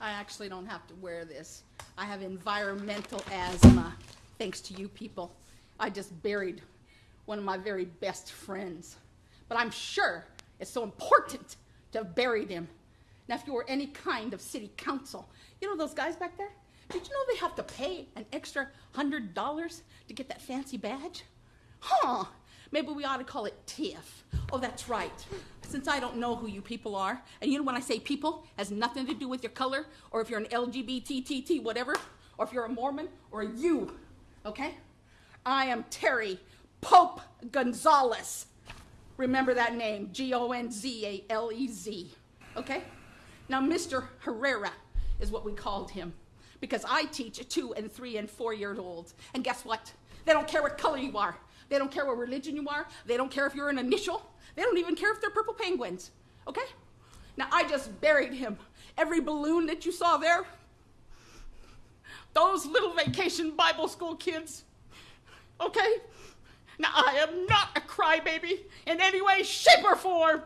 I actually don't have to wear this. I have environmental asthma, thanks to you people. I just buried one of my very best friends. But I'm sure it's so important to have buried him. Now, if you were any kind of city council, you know those guys back there? Did you know they have to pay an extra hundred dollars to get that fancy badge? Huh, maybe we ought to call it TIFF. Oh, that's right. Since I don't know who you people are, and you know when I say people, has nothing to do with your color, or if you're an LGBTTT, whatever, or if you're a Mormon, or you, okay? I am Terry Pope Gonzalez. Remember that name, G O N Z A L E Z, okay? Now, Mr. Herrera is what we called him because I teach two and three and four year olds. And guess what? They don't care what color you are. They don't care what religion you are. They don't care if you're an initial. They don't even care if they're purple penguins. Okay? Now, I just buried him. Every balloon that you saw there, those little vacation Bible school kids. Okay? Now, I am not a crybaby in any way, shape, or form.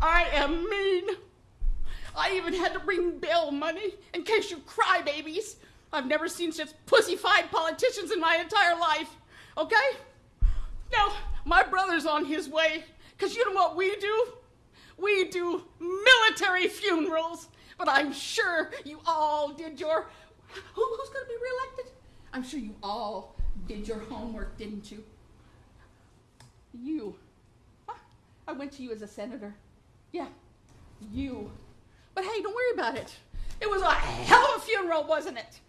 I am mean. I even had to bring bail money in case you crybabies. I've never seen such pussyfied politicians in my entire life. Okay? Now, my brother's on his way, because you know what we do? We do military funerals. But I'm sure you all did your. Who, who's to be reelected? I'm sure you all did your homework, didn't you? You. I went to you as a senator. Yeah, you. But hey, don't worry about it. It was a hell of a funeral, wasn't it?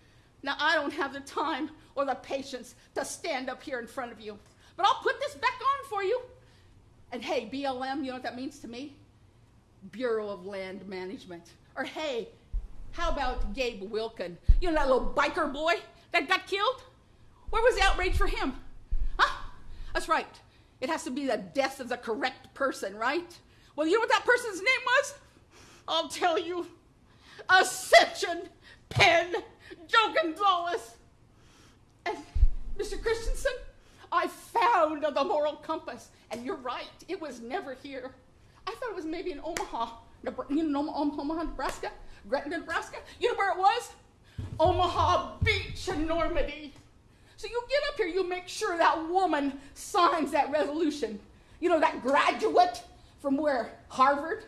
Now, I don't have the time or the patience to stand up here in front of you, but I'll put this back on for you. And hey, BLM, you know what that means to me? Bureau of Land Management. Or hey, how about Gabe Wilkin? You know that little biker boy that got killed? Where was the outrage for him? Huh? That's right. It has to be the death of the correct person, right? Well, you know what that person's name was? I'll tell you. Ascension Penn Joe Gonzalez. And Mr. Christensen, I found the moral compass. And you're right, it was never here. I thought it was maybe in Omaha, you know, Omaha, Nebraska, Gretna, Nebraska. You know where it was? Omaha Beach in Normandy. So you get up here, you make sure that woman signs that resolution. You know, that graduate from where? Harvard?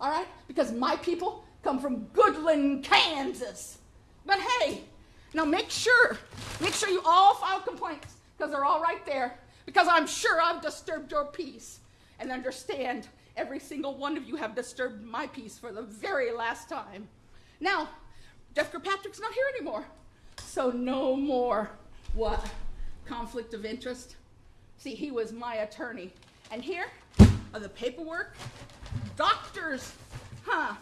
All right? Because my people come from Goodland, Kansas. But hey, now make sure, make sure you all file complaints because they're all right there. Because I'm sure I've disturbed your peace. And understand, every single one of you have disturbed my peace for the very last time. Now, Jeff Kirkpatrick's not here anymore. So no more what? Conflict of interest? See, he was my attorney. And here are the paperwork. Doctors, huh?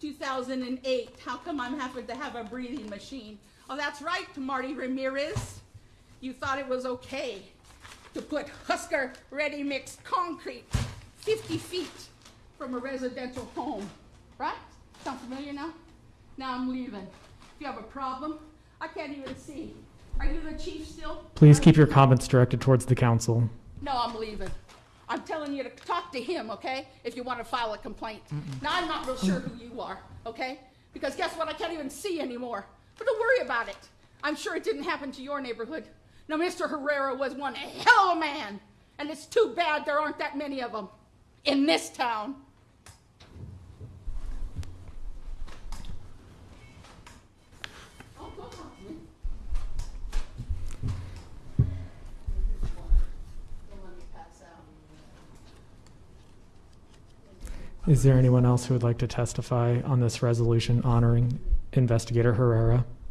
2008. How come I'm having to have a breathing machine? Oh, that's right, Marty Ramirez. You thought it was okay to put Husker ready-mixed concrete 50 feet from a residential home, right? Sound familiar now? Now I'm leaving. If you have a problem, I can't even see. Are you the chief still? Please keep your comments directed towards the council. No, I'm leaving. I'm telling you to talk to him, okay? If you want to file a complaint. Now, I'm not real sure who you are, okay? Because guess what? I can't even see anymore. But don't worry about it. I'm sure it didn't happen to your neighborhood. Now, Mr. Herrera was one hell of a man. And it's too bad there aren't that many of them in this town. Is there anyone else who would like to testify on this resolution honoring investigator Herrera?